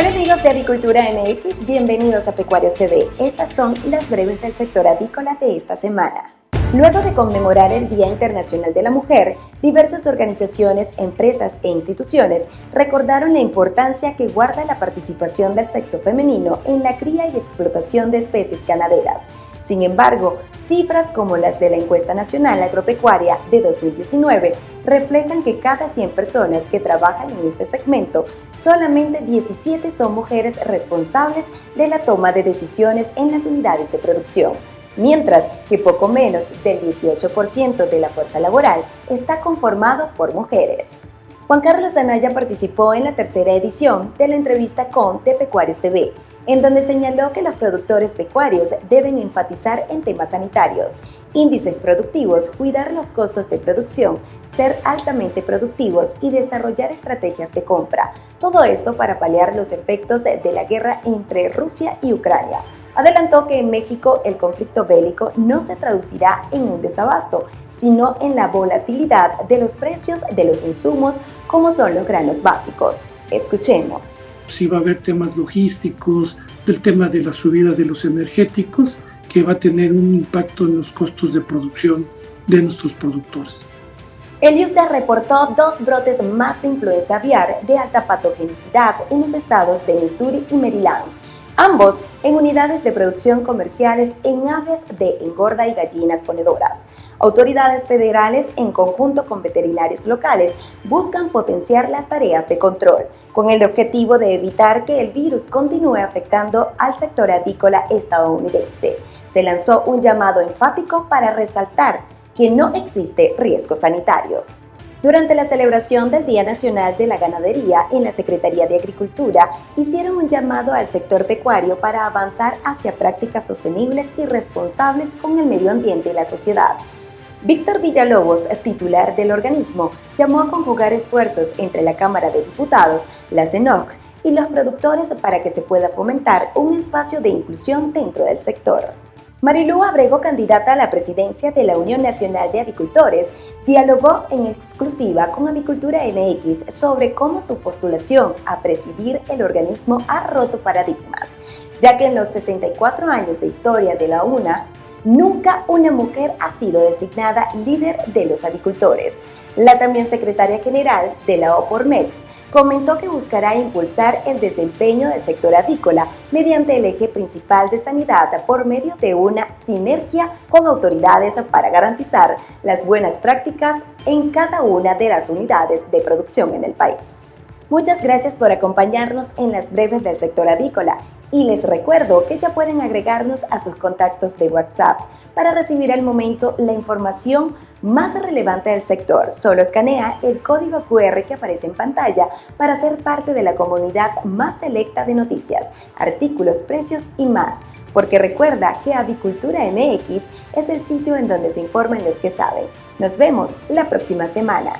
Hola amigos de Avicultura MX, bienvenidos a Pecuarios TV. Estas son las breves del sector avícola de esta semana. Luego de conmemorar el Día Internacional de la Mujer, diversas organizaciones, empresas e instituciones recordaron la importancia que guarda la participación del sexo femenino en la cría y explotación de especies ganaderas. Sin embargo, cifras como las de la Encuesta Nacional Agropecuaria de 2019 reflejan que cada 100 personas que trabajan en este segmento, solamente 17 son mujeres responsables de la toma de decisiones en las unidades de producción mientras que poco menos del 18% de la fuerza laboral está conformado por mujeres. Juan Carlos Anaya participó en la tercera edición de la entrevista con De Pecuarios TV, en donde señaló que los productores pecuarios deben enfatizar en temas sanitarios, índices productivos, cuidar los costos de producción, ser altamente productivos y desarrollar estrategias de compra. Todo esto para paliar los efectos de la guerra entre Rusia y Ucrania, adelantó que en México el conflicto bélico no se traducirá en un desabasto, sino en la volatilidad de los precios de los insumos como son los granos básicos. Escuchemos. Sí va a haber temas logísticos, del tema de la subida de los energéticos, que va a tener un impacto en los costos de producción de nuestros productores. El IUSDA reportó dos brotes más de influenza aviar de alta patogenicidad en los estados de Missouri y Maryland ambos en unidades de producción comerciales en aves de engorda y gallinas ponedoras. Autoridades federales, en conjunto con veterinarios locales, buscan potenciar las tareas de control, con el objetivo de evitar que el virus continúe afectando al sector avícola estadounidense. Se lanzó un llamado enfático para resaltar que no existe riesgo sanitario. Durante la celebración del Día Nacional de la Ganadería en la Secretaría de Agricultura, hicieron un llamado al sector pecuario para avanzar hacia prácticas sostenibles y responsables con el medio ambiente y la sociedad. Víctor Villalobos, titular del organismo, llamó a conjugar esfuerzos entre la Cámara de Diputados, la CENOC y los productores para que se pueda fomentar un espacio de inclusión dentro del sector. Marilú Abrego, candidata a la presidencia de la Unión Nacional de Avicultores, dialogó en exclusiva con Avicultura MX sobre cómo su postulación a presidir el organismo ha roto paradigmas, ya que en los 64 años de historia de la UNA, nunca una mujer ha sido designada líder de los avicultores. La también secretaria general de la OPORMEX, comentó que buscará impulsar el desempeño del sector avícola mediante el eje principal de sanidad por medio de una sinergia con autoridades para garantizar las buenas prácticas en cada una de las unidades de producción en el país. Muchas gracias por acompañarnos en las breves del sector avícola y les recuerdo que ya pueden agregarnos a sus contactos de WhatsApp para recibir al momento la información más relevante del sector. Solo escanea el código QR que aparece en pantalla para ser parte de la comunidad más selecta de noticias, artículos, precios y más. Porque recuerda que Avicultura MX es el sitio en donde se informan los que saben. Nos vemos la próxima semana.